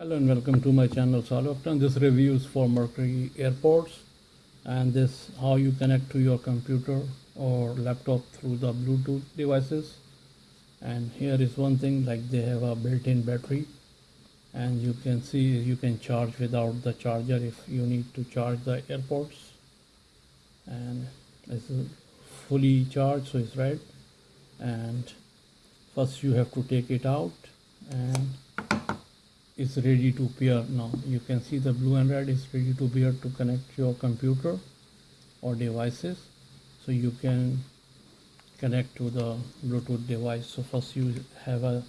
Hello and welcome to my channel Salih This review is for Mercury AirPods and this how you connect to your computer or laptop through the Bluetooth devices. And here is one thing like they have a built-in battery and you can see you can charge without the charger if you need to charge the AirPods. And it's fully charged so it's red and first you have to take it out and it's ready to pair now. You can see the blue and red is ready to pair to connect your computer or devices. So you can connect to the bluetooth device. So first you have a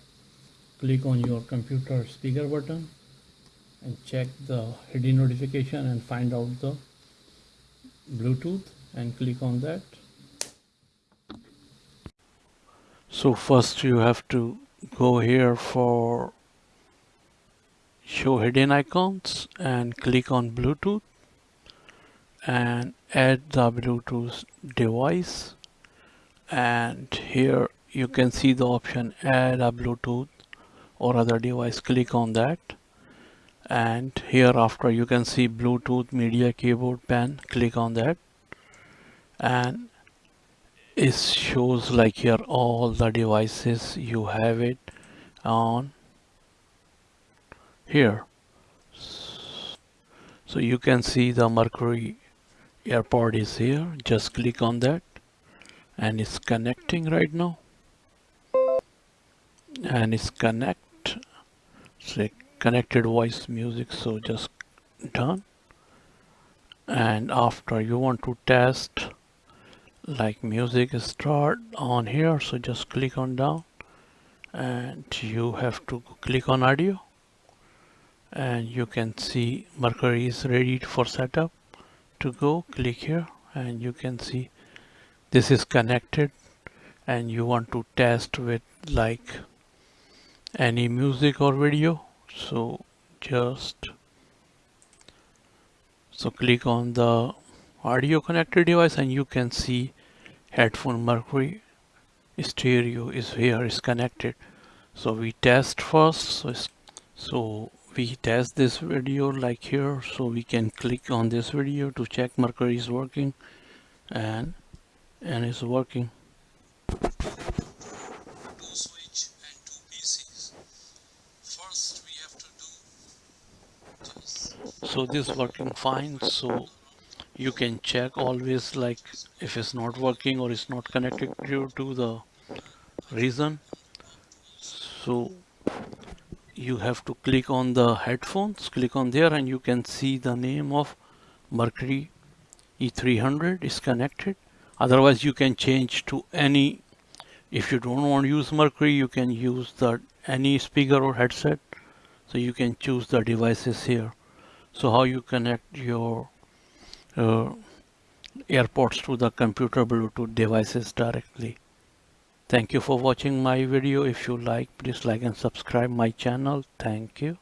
click on your computer speaker button and check the hidden notification and find out the bluetooth and click on that. So first you have to go here for show hidden icons and click on Bluetooth and add the Bluetooth device. And here you can see the option add a Bluetooth or other device. Click on that. And here after you can see Bluetooth media keyboard pen. Click on that. And it shows like here all the devices you have it on here. So you can see the mercury AirPod is here. Just click on that. And it's connecting right now. And it's connect. Say connected voice music. So just done. And after you want to test like music start on here. So just click on down. And you have to click on audio and you can see Mercury is ready for setup. To go click here and you can see this is connected. And you want to test with like any music or video. So just so click on the audio connected device and you can see headphone mercury stereo is here is connected. So we test first. So, so we test this video like here so we can click on this video to check mercury is working and and it's working. So this working fine so you can check always like if it's not working or it's not connected due to the reason. So you have to click on the headphones click on there and you can see the name of Mercury E300 is connected. Otherwise you can change to any if you don't want to use Mercury you can use the any speaker or headset. So you can choose the devices here. So how you connect your uh, AirPods to the computer Bluetooth devices directly. Thank you for watching my video. If you like, please like and subscribe my channel. Thank you.